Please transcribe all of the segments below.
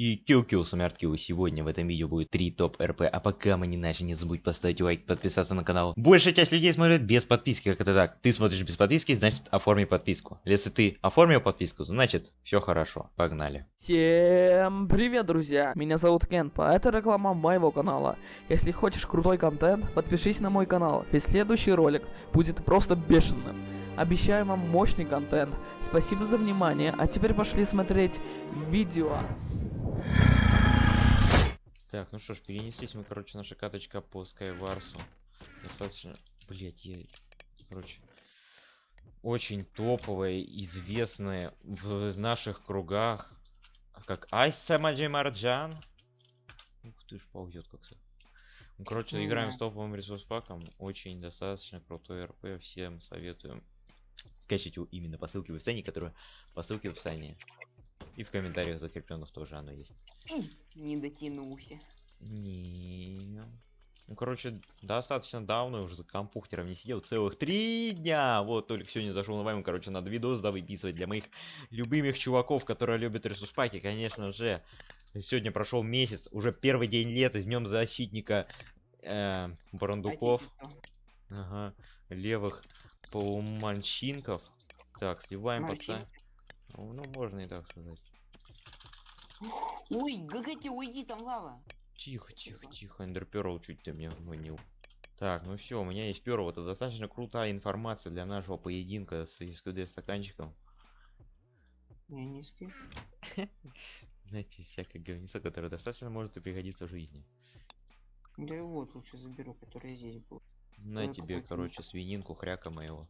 И кил-кил, смерть-кил. Сегодня в этом видео будет 3 топ РП. А пока мы не начали, не забудь поставить лайк, подписаться на канал. Большая часть людей смотрит без подписки, как это так. Ты смотришь без подписки, значит оформи подписку. Если ты оформил подписку, значит все хорошо. Погнали. Всем привет, друзья! Меня зовут Кент, а это реклама моего канала. Если хочешь крутой контент, подпишись на мой канал, ведь следующий ролик будет просто бешеным. Обещаю вам мощный контент. Спасибо за внимание, а теперь пошли смотреть видео. Так, ну что ж, перенеслись мы, короче, наша каточка по Скайварсу. Достаточно, блять, я, короче, очень топовая, известная в наших кругах, как Айса Маджи Марджан. Ух ты ж, ползет как то Ну, короче, играем с топовым ресурс паком. Очень достаточно крутой РП. Всем советуем скачать его именно по ссылке в описании, которая по ссылке в описании. И в комментариях закрепленных тоже оно есть. Не дотянулся. Не. Ну, короче, достаточно давно уже за компьютером не сидел. Целых три дня. Вот, только сегодня зашел на вайм. Короче, надо видос выписывать для моих любимых чуваков, которые любят ресурспаки, конечно же. Сегодня прошел месяц, уже первый день лета, с днем защитника э, Барандуков. Ага, левых полуманчинков. Так, сливаем пацан. Ну, ну, можно и так сказать. Ой, ГГТ, уйди, там лава. Тихо, тихо, тихо, эндерперл чуть ты меня манил. Так, ну все, у меня есть перл. Это достаточно крутая информация для нашего поединка с СКД стаканчиком. Не спи. Знаете, всякое говнецо, которое достаточно может и пригодиться в жизни. Да и вот лучше заберу, который здесь был. На тебе, короче, свининку хряка моего.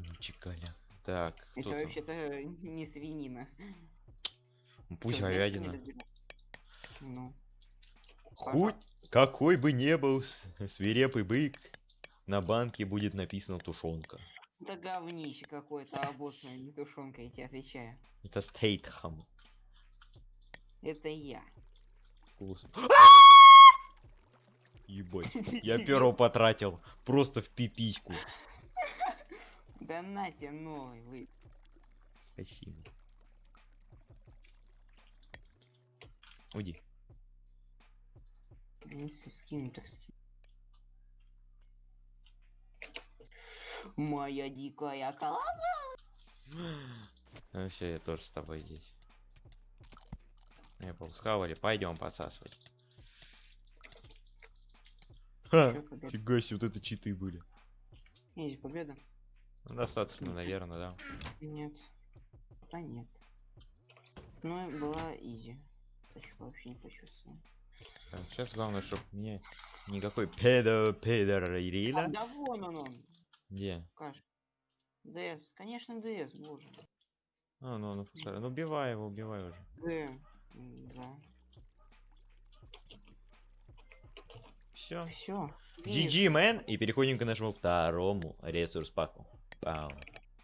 Ну, чекаля. Так, кто Это там? вообще-то не свинина. Ну, Пусть я говядина. Ну, Хоть какой бы не был свирепый бык, на банке будет написано тушенка. это говнище какое-то обоссанное, не тушенка, я тебе отвечаю. Это стейтхам. Это я. Вкус. Ебать, я перо потратил просто в пипиську. Да на тебе новый, вы. Спасибо. Уйди. Если скину, так скину. Моя дикая колода. Ну все, я тоже с тобой здесь. Я схавали, пойдем подсасывать. Ха, фига себе, вот это читы были. Есть победа? Ну, достаточно, наверное, да. Нет. Да нет. Ну, была изи. Вообще не почувствовал. сейчас главное, чтобы мне никакой педо педо А, Рила. да вон он он. Где? Каш. ДС. Конечно, ДС, боже. А, ну, ну, ну убивай его, убивай уже. Д. М, Да. Все. Все. GG, man! И переходим к нашему второму ресурс паку. Пау.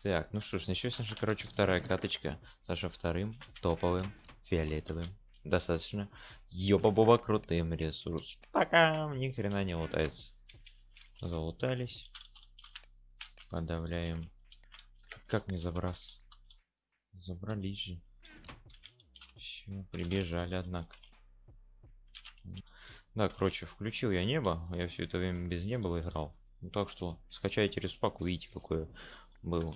Так, ну что ж, начнется наша, короче, вторая каточка. с нашим вторым топовым фиолетовым. Достаточно ёба-боба крутым ресурс. Пока ни хрена не лутается. Залутались. Подавляем. Как не забраться? Забрались же. Все, прибежали, однако. Да, короче, включил я небо. Я все это время без неба играл. Ну, так что скачайте респак, увидите, какое было,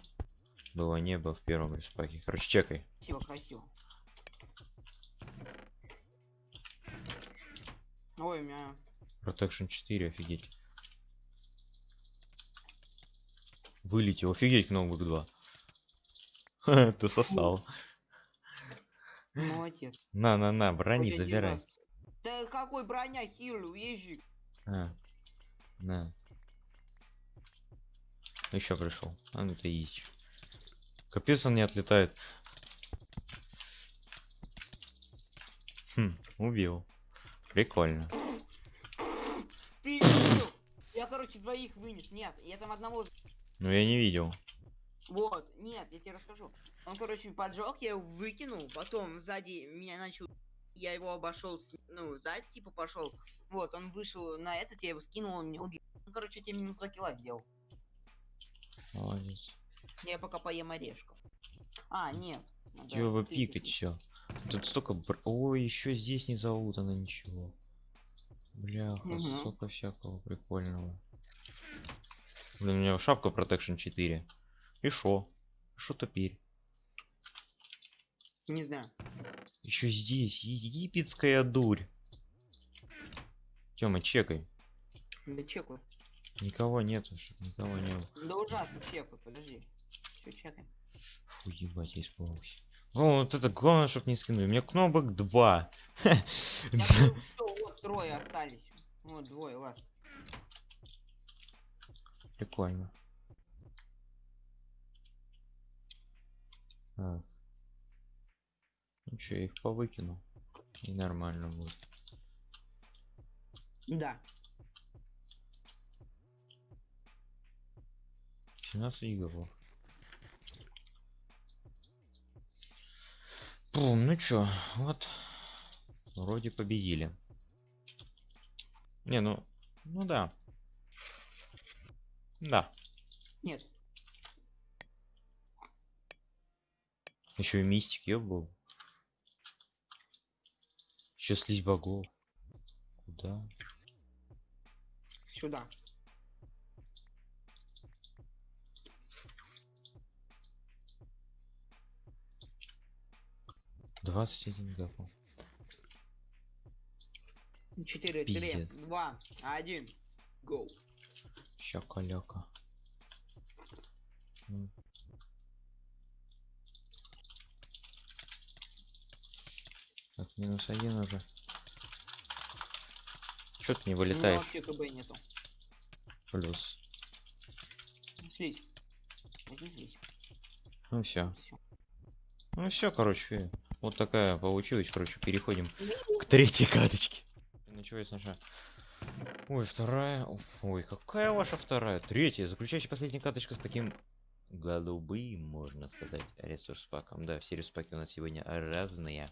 было небо в первом респаке. Короче, чекай. Красиво, красиво. Ой, у меня... Protection 4, офигеть. Вылетел, офигеть, кнопок 2. Ха, Ты сосал. Молодец. На-на-на, брони Хоть один забирай. Да какой броня, хилю, езжи. А, на. Еще пришел. А, ну это изи. Капец он не отлетает. Хм, убил. Прикольно. Перебил. Я, короче, двоих вынес. Нет, я там одного... Ну я не видел. Вот, нет, я тебе расскажу. Он, короче, поджег, я его выкинул, потом сзади меня начал... Я его обошел, с- ну, сзади, типа, пошел. Вот, он вышел на этот, я его скинул, он меня убил. Ну, короче, тебе минус 2 килла сделал. Молодец. Я пока поем орешков. А, нет. Чего пикать все? Тут столько... бр- Ой, еще здесь не залутано ничего. Бляха, Мгм. столько всякого прикольного. Блин, у меня шапка Protection 4. И шо? Шо теперь? Не знаю. Еще здесь египетская дурь. Тёма, чекай. Да чекаю. Никого нету, чтоб никого не было. Да ужасно чекаю, подожди. Все чекаем. Фу, ебать, я испугался. О, вот это главное, чтоб не скинули. У меня кнопок 2. Я говорю, что вот трое остались. Вот двое, ладно. Прикольно. Так. Ну я их повыкину. И нормально будет. Да. 17 гигабов. Бум, ну чё, вот. Вроде победили. Не, ну, ну да. Да. Нет. Еще и мистик, ёб был. Еще слизь богов. Куда? Сюда. Двадцать один гигабов. Четыре, три, Пиздец. два, один. Go. Щакаляка. М. Так, минус один уже. Чё ты не вылетаешь? него вообще КБ нету. Плюс. Слизь. Возьми слизь. Ну все. Ну все, короче. Вот такая получилась. Короче, переходим к третьей каточке. Началось наша. Ой, вторая. Ой, какая ваша вторая? Третья. Заключающая последняя каточка с таким голубым, можно сказать, ресурс-паком. Да, все ресурс-паки у нас сегодня разные.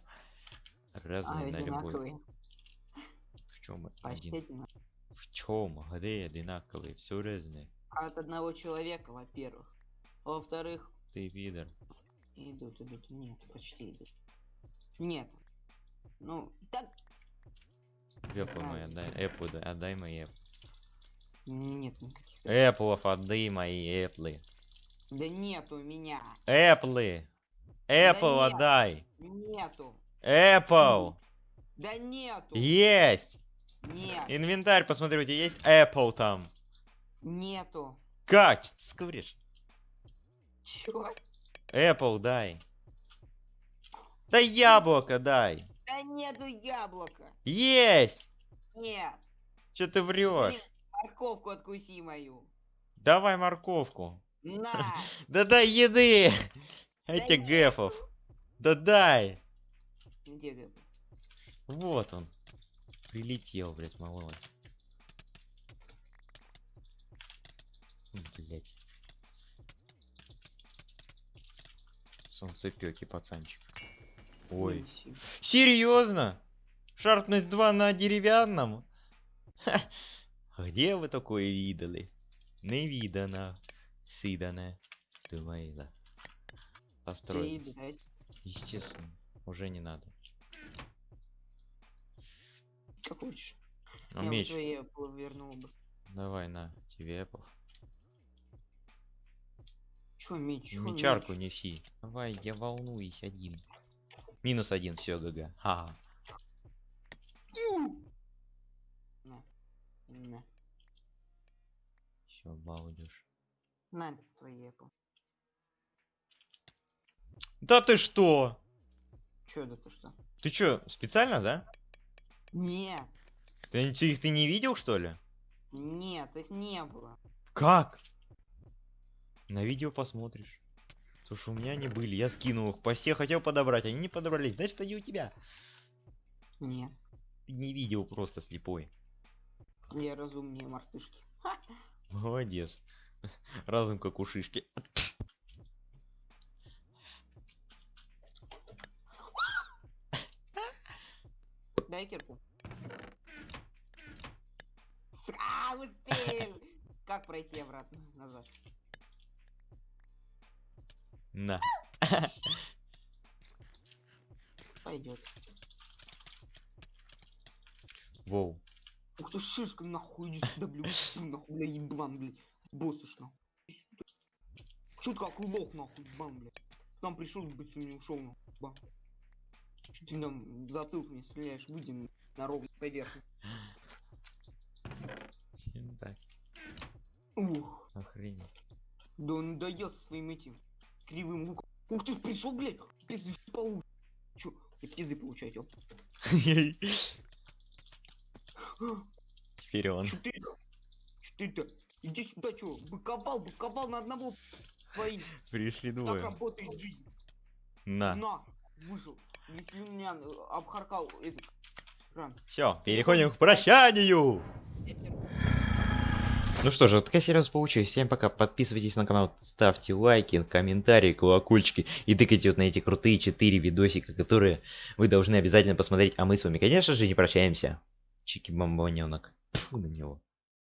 Разные А, на любой. В чем один? В чем? Где одинаковые? Все разные. От одного человека, во-первых. Во-вторых, Ты пидор. идут, идут. Нет, почти идут. Нет. Ну, так. Эппл мой отдай. Эппл, да, отдай мои эппл. Нет никаких. Эпплов отдай мои эпплы. Да нет у меня. Эпплы! Эппл нет. отдай! Нету. Эппл! Да нету. Есть! Нет. Инвентарь, посмотри, у тебя есть Apple там. Нету. Как? Чё ты скажешь? Чё? Apple дай. Да яблоко дай. Да нету яблока. Есть! Нет. Че ты врешь? Блин, Морковку откуси мою. Давай морковку. На. Да дай еды! Нету. гэфов. Да дай! Где ты? Вот он. Прилетел, блядь, малой. Блять. Солнцепёки, пацанчик. Ой. Серьезно? Шарпность 2 на деревянном? Ха. Где вы такое видали? Не видано. Сидане. Думаила. Построить. Естественно. Уже не надо. Что хочешь? А Я меч. твои вернул бы. Давай на. Тебе Apple. Чё меч? Чё Мечарку меч? неси. Давай, я волнуюсь один. Минус один, все, ГГ. Ха. На. На. Все, балдеж. На твои Apple. Да ты что? Чё да ты что? Ты чё, специально, да? Нет. Ты, ты их ты не видел, что ли? Нет, их не было. Как? На видео посмотришь. Потому что у меня они были, я скинул их. По все хотел подобрать, они не подобрались. Значит, они у тебя. Нет. Ты не видел просто слепой. Я разумнее мартышки. Молодец. Разум как у шишки. Дай кирку. А, успел! Как пройти обратно назад? На. Пойдет. Воу. Ух ты, шишка, нахуй, иди сюда, ты, нахуй, бля, еблан, блядь. Боссыш, нахуй. Иди сюда. Чё ты как лох, нахуй, бан, блядь. К нам пришел, быть, не ушел, нахуй, бан. Чё ты нам затылок мне стреляешь, выйди на ровную поверхность. Всем так. Ух, Охренеть. да он со своим этим кривым луком. Ух ты, пришел, блядь, пизды по Чё, пизды получаю, ёп. Теперь он. Чё ты? Чё ты-то? Иди сюда, чё, быковал, быковал на одного твои. Пришли Так двое. работает жизнь. На. На, вышел. Если меня э, обхаркал этот. Все, переходим к прощанию. Ну что же, вот такая серия у нас получилась. Всем пока. Подписывайтесь на канал, ставьте лайки, комментарии, колокольчики. И тыкайте вот на эти крутые 4 видосика, которые вы должны обязательно посмотреть. А мы с вами, конечно же, не прощаемся. Чики-бомбоненок. Фу на него.